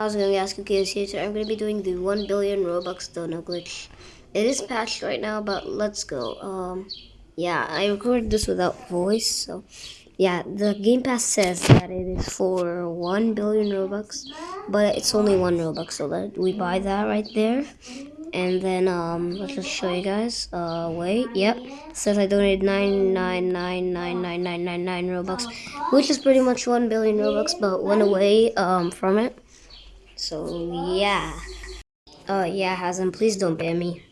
I was going to ask you guys here, so I'm going to be doing the 1 billion Robux donut glitch. It is patched right now, but let's go. Um, yeah, I recorded this without voice, so yeah, the Game Pass says that it is for 1 billion Robux, but it's only 1 Robux, so that we buy that right there. And then, um, let's just show you guys. Uh, wait, yep. It says I donated 9999999 Robux, which is pretty much 1 billion Robux, but went away, um, from it. So, yeah. Uh, yeah, Hazem, please don't ban me.